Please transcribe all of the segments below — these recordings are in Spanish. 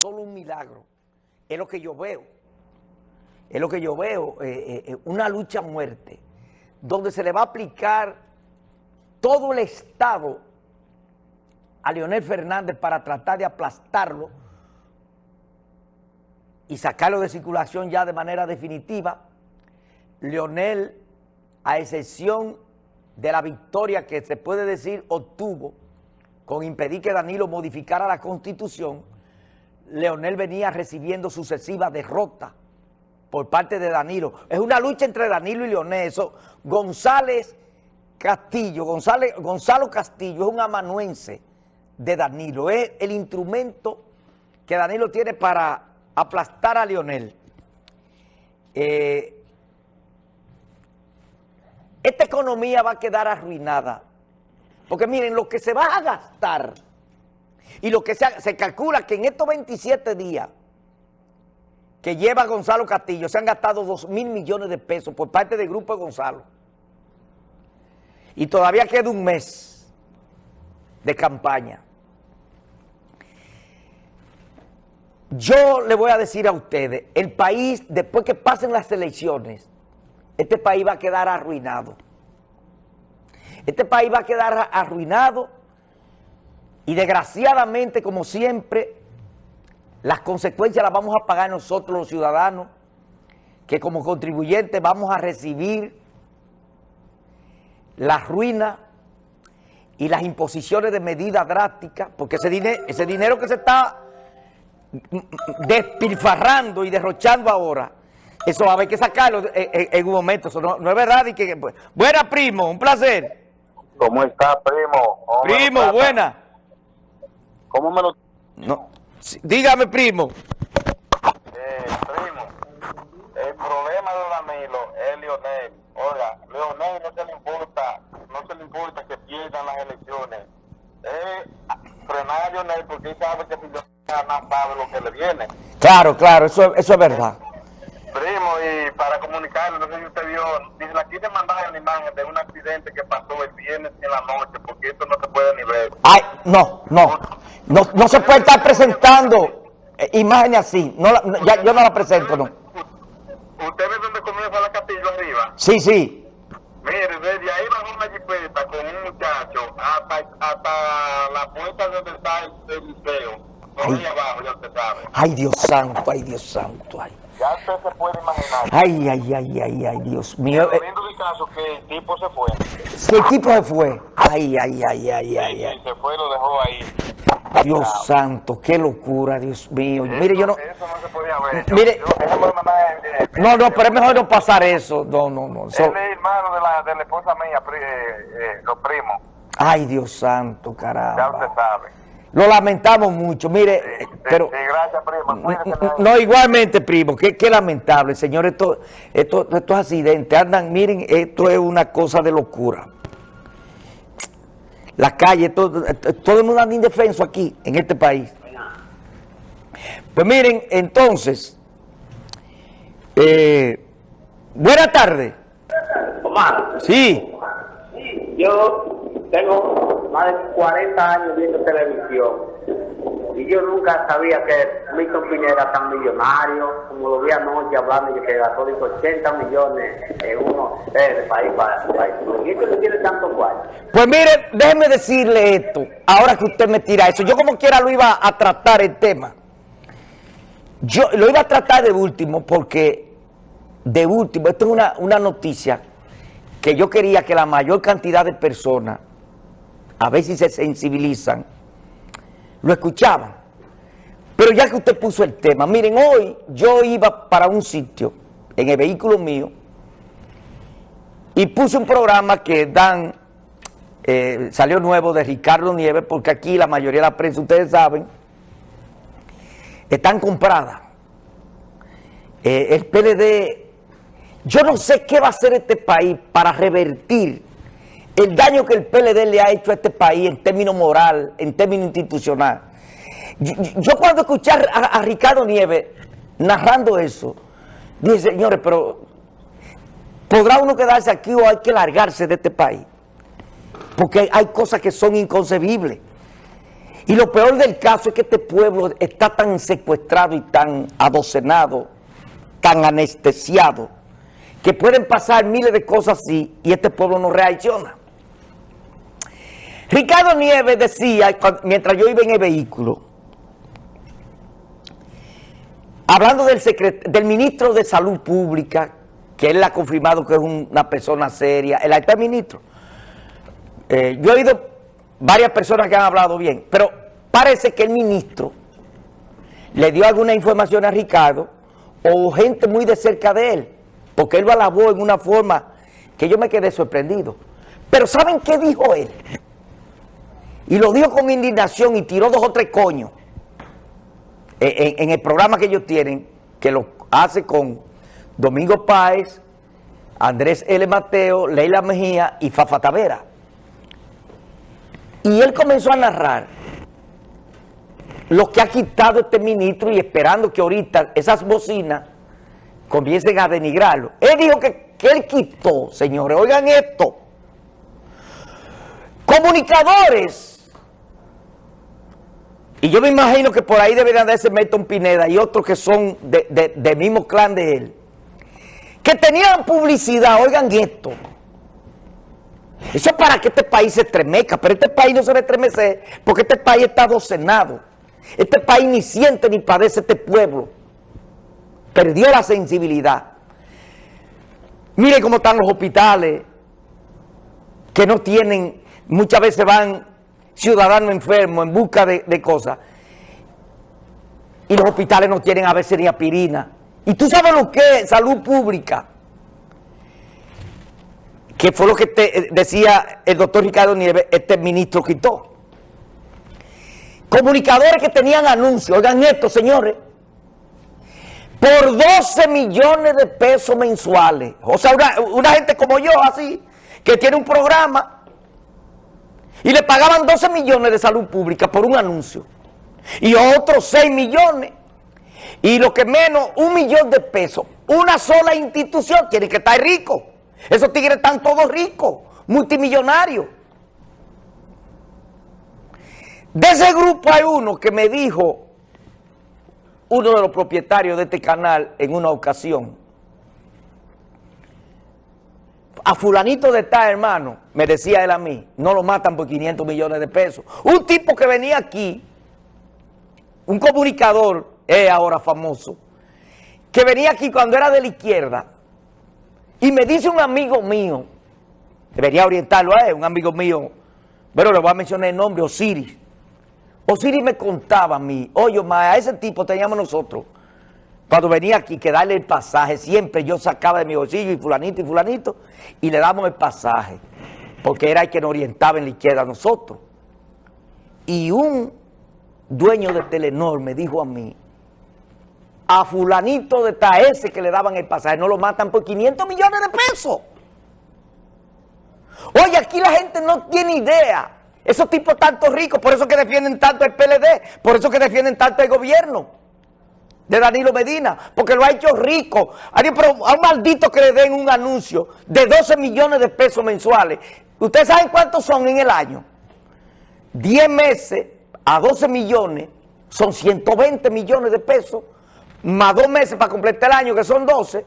solo un milagro. Es lo que yo veo. Es lo que yo veo, eh, eh, eh, una lucha a muerte, donde se le va a aplicar todo el Estado a Leonel Fernández para tratar de aplastarlo y sacarlo de circulación ya de manera definitiva. Leonel, a excepción de la victoria que se puede decir obtuvo con impedir que Danilo modificara la Constitución, Leonel venía recibiendo sucesivas derrotas por parte de Danilo. Es una lucha entre Danilo y Leonel. González Castillo, Gonzalo Castillo es un amanuense de Danilo. Es el instrumento que Danilo tiene para aplastar a Leonel. Eh, esta economía va a quedar arruinada. Porque miren, lo que se va a gastar y lo que se, calcula que en estos 27 días que lleva Gonzalo Castillo se han gastado 2 mil millones de pesos por parte del Grupo de Gonzalo. Y todavía queda un mes de campaña. Yo le voy a decir a ustedes, el país, después que pasen las elecciones, este país va a quedar arruinado. Este país va a quedar arruinado y desgraciadamente, como siempre, las consecuencias las vamos a pagar nosotros los ciudadanos, que como contribuyentes vamos a recibir la ruina y las imposiciones de medidas drásticas, porque ese dinero, ese dinero que se está despilfarrando y derrochando ahora, eso va a haber que sacarlo en, un momento, eso no, es verdad. Y que, buena, primo, un placer. ¿Cómo está, primo? Primo, buena. ¿Cómo me lo...? No. dígame, primo. Eh, primo, el problema de Danilo es Lionel. Oiga, Lionel no se le importa, no se le importa que pierdan las elecciones. Es frenar a Lionel porque él sabe que si gana sabe lo que le viene. Claro, claro, eso, eso es verdad. Primo, y para comunicarle, no sé si usted vio, dice, aquí te mandaron la imagen de un accidente que pasó el viernes en la noche, porque esto no se puede ni ver. Ay, no, no, no, no se puede estar presentando eh, imágenes así, no, ya, yo no la presento, no. ¿Usted ve dónde comienza la castillo arriba? Sí, sí. Mire, desde ahí bajó una jipeta con un muchacho hasta, hasta la puerta donde está el, museo. Ay. abajo, ya usted sabe. Ay, Dios santo, ay, Dios santo, ay. Ya usted se puede imaginar. Ay, ay, ay, ay, ay, Dios mío. El caso que el tipo se fue. Si el tipo se fue. Ay, ay, ay, ay, ay, ay. se fue, lo dejó ahí. Dios santo, qué locura, Dios mío. mire, yo no... Eso no se podía ver. Mire... no, no, pero es mejor no pasar eso. No, no, no. Él es hermano de la, de la esposa mía, eh, eh, los primos. Ay, Dios santo, caramba. Ya usted sabe. Lo lamentamos mucho, mire, sí, pero... Sí, gracias, primo. No, igualmente, primo, qué, qué lamentable, señor, esto, esto, estos accidentes andan, miren, esto es una cosa de locura. La calle, todo, todo el mundo anda indefenso aquí, en este país. Pues miren, entonces, eh, buena tarde. Omar. Sí. Yo tengo más de 40 años viendo televisión y yo nunca sabía que Milton Pineda era tan millonario, como lo vi anoche hablando de que gastó 80 millones en uno eh, de país para país. ¿Y esto no tiene tanto cual? Pues mire, déjeme decirle esto, ahora que usted me tira eso, yo como quiera lo iba a tratar el tema. Yo lo iba a tratar de último porque, de último, esto es una, una noticia que yo quería que la mayor cantidad de personas, a ver si se sensibilizan, lo escuchaban. Pero ya que usted puso el tema, miren, hoy yo iba para un sitio, en el vehículo mío, y puse un programa que dan, eh, salió nuevo de Ricardo Nieves, porque aquí la mayoría de la prensa, ustedes saben, están compradas. Eh, el PLD, yo no sé qué va a hacer este país para revertir el daño que el PLD le ha hecho a este país en términos moral, en términos institucional. Yo, cuando escuché a, Ricardo Nieves narrando eso, dije, señores, pero ¿podrá uno quedarse aquí o hay que largarse de este país? Porque hay cosas que son inconcebibles. Y lo peor del caso es que este pueblo está tan secuestrado y tan adocenado, tan anestesiado, que pueden pasar miles de cosas así y este pueblo no reacciona. Ricardo Nieves decía, mientras yo iba en el vehículo, hablando del, ministro de Salud Pública, que él ha confirmado que es una persona seria, el actual ministro, eh, yo he oído varias personas que han hablado bien, pero parece que el ministro le dio alguna información a Ricardo o gente muy de cerca de él, porque él lo alabó en una forma que yo me quedé sorprendido. Pero ¿saben qué dijo él? Y lo dijo con indignación y tiró dos o tres coños en, el programa que ellos tienen, que lo hace con Domingo Páez, Andrés L. Mateo, Leila Mejía y Fafa Tavera. Y él comenzó a narrar lo que ha quitado este ministro y esperando que ahorita esas bocinas comiencen a denigrarlo. Él dijo que, que él quitó, señores, oigan esto, comunicadores. Y yo me imagino que por ahí deberían de ese Milton Pineda y otros que son del de, mismo clan de él, que tenían publicidad, oigan esto, eso es para que este país se estremezca, pero este país no se va a estremecer porque este país está docenado. Este país ni siente ni padece este pueblo. Perdió la sensibilidad. Mire cómo están los hospitales que no tienen, muchas veces van ciudadanos enfermos en busca de, de cosas. Y los hospitales no tienen a veces ni aspirina. Y tú sabes lo que es salud pública que fue lo que te decía el doctor Ricardo Nieves, este ministro quitó. Comunicadores que tenían anuncios, oigan esto señores, por 12 millones de pesos mensuales. O sea, una, gente como yo, así, que tiene un programa y le pagaban 12 millones de salud pública por un anuncio. Y otros 6 millones. Y lo que menos, un millón de pesos. Una sola institución tiene que estar rico. Esos tigres están todos ricos, multimillonarios. De ese grupo hay uno que me dijo, uno de los propietarios de este canal en una ocasión, a fulanito de tal hermano, me decía él a mí, no lo matan por 500 millones de pesos. Un tipo que venía aquí, un comunicador, es ahora famoso, que venía aquí cuando era de la izquierda, y me dice un amigo mío, debería orientarlo a él, un amigo mío, pero le voy a mencionar el nombre, Osiris. Osiris me contaba a mí, oye, a ese tipo teníamos nosotros, cuando venía aquí, que darle el pasaje, siempre yo sacaba de mi bolsillo y fulanito y fulanito, y le damos el pasaje, porque era el que nos orientaba en la izquierda a nosotros. Y un dueño de Telenor me dijo a mí, a fulanito de ese que le daban el pasaje, no lo matan por 500 millones de pesos. Oye, aquí la gente no tiene idea. Esos tipos tanto ricos, por eso que defienden tanto el PLD, por eso que defienden tanto el gobierno de Danilo Medina, porque lo ha hecho rico. A un maldito que le den un anuncio de 12 millones de pesos mensuales. ¿Ustedes saben cuántos son en el año? 10 meses a 12 millones son 120 millones de pesos más dos meses para completar el año, que son 12,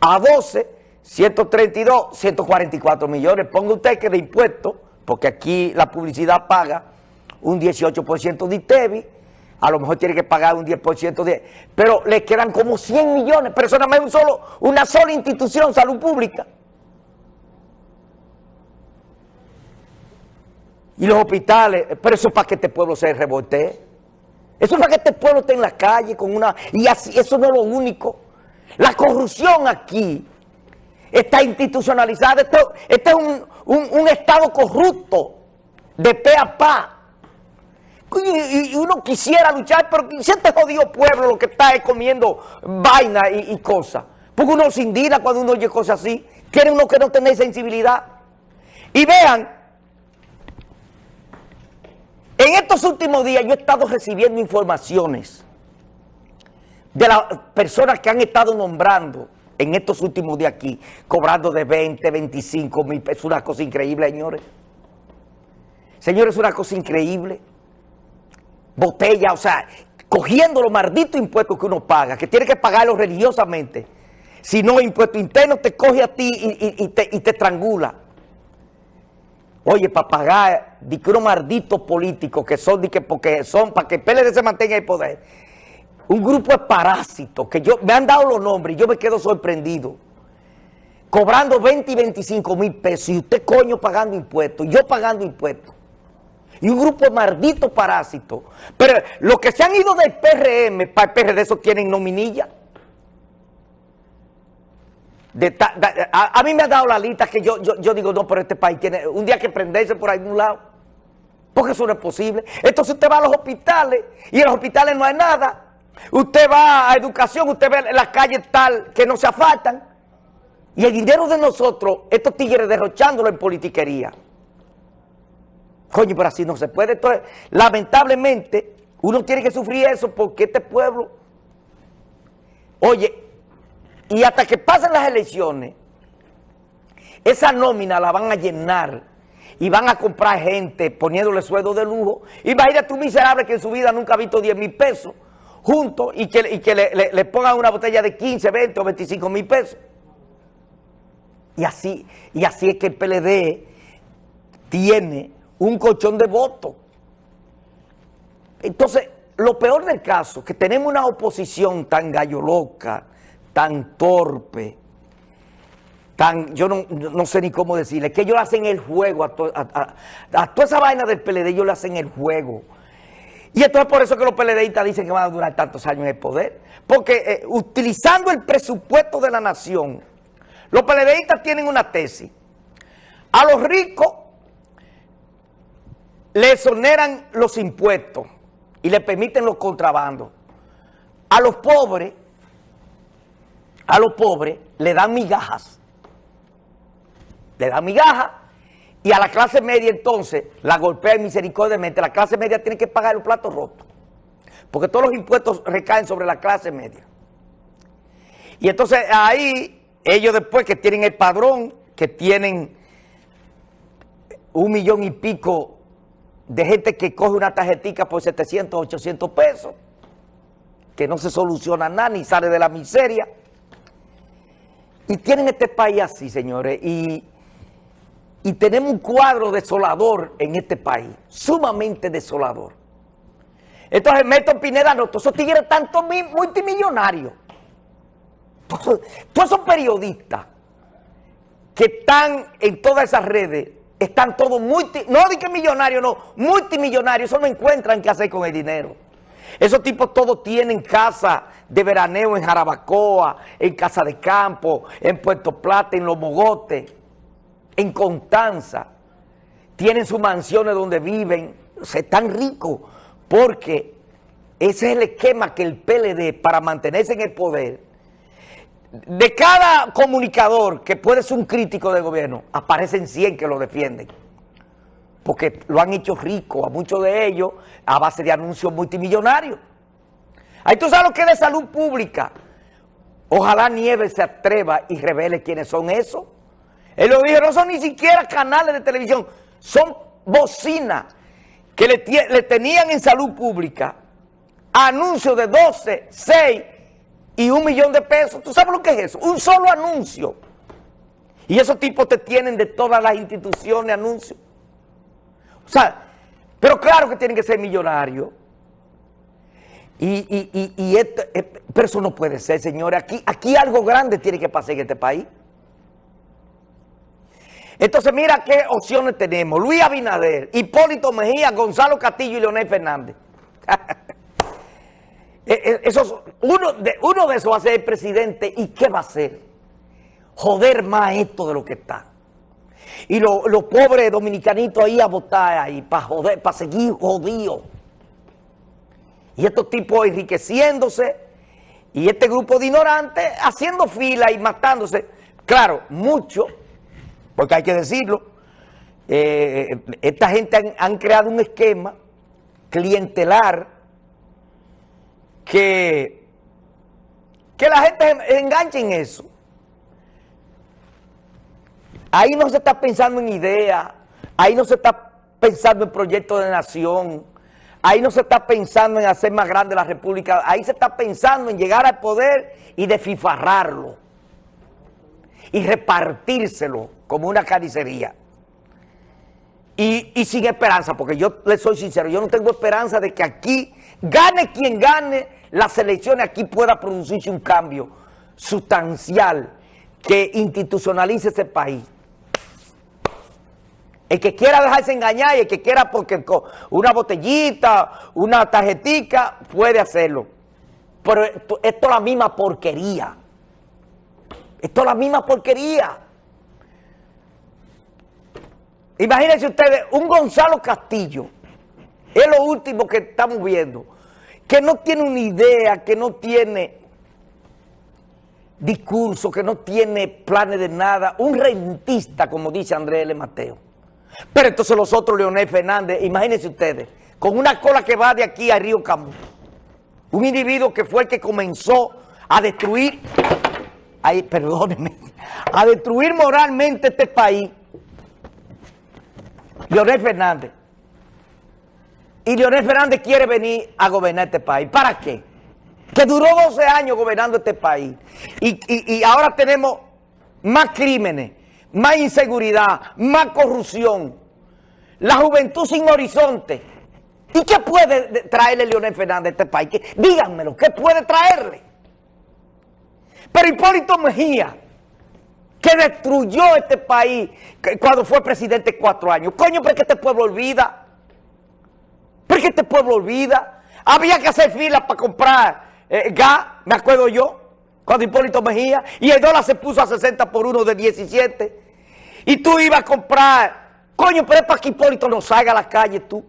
a 12, 132, 144 millones. Ponga usted que de impuestos, porque aquí la publicidad paga un 18% de ITEVI, a lo mejor tiene que pagar un 10% de... Pero le quedan como 100 millones, eso nada más un solo, una sola institución, salud pública. Y los hospitales, pero eso es para que este pueblo se revolte. Eso es para que este pueblo esté en la calle con una... Y así, eso no es lo único. La corrupción aquí está institucionalizada. Esto, este es un, Estado corrupto, de pe a pa. Y, uno quisiera luchar, pero si este jodido pueblo lo que está es comiendo vaina y, cosas. Porque uno se indigna cuando uno oye cosas así. Quiere uno que no tenga sensibilidad. Y vean en estos últimos días yo he estado recibiendo informaciones de las personas que han estado nombrando en estos últimos días aquí, cobrando de 20, 25 mil pesos, una cosa increíble, señores. Señores, es una cosa increíble. Botella, o sea, cogiendo los malditos impuestos que uno paga, que tiene que pagarlos religiosamente. Si no, impuesto interno te coge a ti y, te, y te estrangula. Oye, para pagar, di que unos malditos políticos que son, que porque son, para que el PLD se mantenga en el poder. Un grupo de parásitos que yo, me han dado los nombres y yo me quedo sorprendido. Cobrando 20 y 25 mil pesos y usted coño pagando impuestos, yo pagando impuestos. Y un grupo de malditos parásitos. Pero los que se han ido del PRM para el PRD, esos tienen nominilla a, mí me ha dado la lista que yo, yo, digo, no, pero este país tiene un día que prenderse por algún lado. Porque eso no es posible. Entonces usted va a los hospitales y en los hospitales no hay nada. Usted va a educación, usted ve las calles tal que no se afaltan. Y el dinero de nosotros, estos tigres derrochándolo en politiquería. Coño, pero así no se puede. Entonces, lamentablemente, uno tiene que sufrir eso porque este pueblo... Oye, y hasta que pasen las elecciones, esa nómina la van a llenar y van a comprar gente poniéndole sueldo de lujo. Y a tu miserable que en su vida nunca ha visto 10 mil pesos juntos y que, que le, pongan una botella de 15, 20 o 25 mil pesos. Y así, y así es que el PLD tiene un colchón de votos. Entonces, lo peor del caso, que tenemos una oposición tan gallo loca, tan torpe, tan, yo no, sé ni cómo decirle, que ellos hacen el juego, a, toda esa vaina del PLD ellos le hacen el juego. Y esto es por eso que los PLDistas dicen que van a durar tantos años en el poder. Porque eh, utilizando el presupuesto de la nación, los PLDistas tienen una tesis. A los ricos le exoneran los impuestos y le permiten los contrabandos. A los pobres a los pobres le dan migajas. Le dan migajas y a la clase media entonces la golpea misericordiamente. La clase media tiene que pagar los platos rotos. Porque todos los impuestos recaen sobre la clase media. Y entonces ahí ellos después que tienen el padrón, que tienen un millón y pico de gente que coge una tarjetita por 700, 800 pesos, que no se soluciona nada ni sale de la miseria. Y tienen este país así, señores, y, tenemos un cuadro desolador en este país, sumamente desolador. Entonces, Meto Pineda, no, todos esos tigres tanto multimillonarios, todos, esos periodistas que están en todas esas redes, están todos multi, no de que millonarios, no, multimillonarios, eso no encuentran qué hacer con el dinero. Esos tipos todos tienen casa de veraneo en Jarabacoa, en Casa de Campo, en Puerto Plata, en Los Mogotes, en Constanza. Tienen sus mansiones donde viven, se están ricos, porque ese es el esquema que el PLD, para mantenerse en el poder, de cada comunicador que puede ser un crítico del gobierno, aparecen 100 que lo defienden porque lo han hecho rico a muchos de ellos a base de anuncios multimillonarios. Ahí tú sabes lo que es de salud pública. Ojalá Nieves se atreva y revele quiénes son esos. Él lo dijo, no son ni siquiera canales de televisión, son bocinas que le, le tenían en salud pública anuncios de 12, 6 y un millón de pesos. ¿Tú sabes lo que es eso? Un solo anuncio. Y esos tipos te tienen de todas las instituciones anuncios. O sea, pero claro que tienen que ser millonarios. Y, esto, eh, pero eso no puede ser, señores. Aquí, aquí algo grande tiene que pasar en este país. Entonces, mira qué opciones tenemos. Luis Abinader, Hipólito Mejía, Gonzalo Castillo y Leonel Fernández. Eh, eh, esos, uno, de, uno de esos va a ser el presidente. ¿Y qué va a hacer? Joder más esto de lo que está. Y los pobres dominicanitos ahí a votar ahí, para joder, para seguir jodidos. Y estos tipos enriqueciéndose, y este grupo de ignorantes haciendo fila y matándose. Claro, mucho, porque hay que decirlo, eh, esta gente han creado un esquema clientelar que, que la gente enganche en eso. Ahí no se está pensando en ideas, ahí no se está pensando en proyectos de nación, ahí no se está pensando en hacer más grande la República, ahí se está pensando en llegar al poder y desfifarrarlo y repartírselo como una carnicería. Y, y, sin esperanza, porque yo le soy sincero, yo no tengo esperanza de que aquí, gane quien gane las elecciones, aquí pueda producirse un cambio sustancial que institucionalice ese país. El que quiera dejarse engañar y el que quiera porque una botellita, una tarjetica, puede hacerlo. Pero esto, esto es la misma porquería. Esto es la misma porquería. Imagínense ustedes, un Gonzalo Castillo, es lo último que estamos viendo, que no tiene una idea, que no tiene discurso, que no tiene planes de nada, un rentista, como dice Andrés L. Mateo. Pero entonces los otros, Leonel Fernández, imagínense ustedes, con una cola que va de aquí a Río Camus, un individuo que fue el que comenzó a destruir, ay, perdónenme, a destruir moralmente este país, Leonel Fernández. Y Leonel Fernández quiere venir a gobernar este país. ¿Para qué? Que duró 12 años gobernando este país. Y, y ahora tenemos más crímenes, más inseguridad, más corrupción. La juventud sin horizonte. ¿Y qué puede traerle Leonel Fernández a este país? Díganmelo, ¿qué puede traerle? Pero Hipólito Mejía, que destruyó este país cuando fue presidente cuatro años. Coño, ¿por qué este pueblo olvida? ¿Por qué este pueblo olvida? Había que hacer filas para comprar eh, gas, me acuerdo yo, cuando Hipólito Mejía, y el dólar se puso a 60 por uno de 17. Y tú ibas a comprar, coño, pero es para que Hipólito no salga a la calle tú.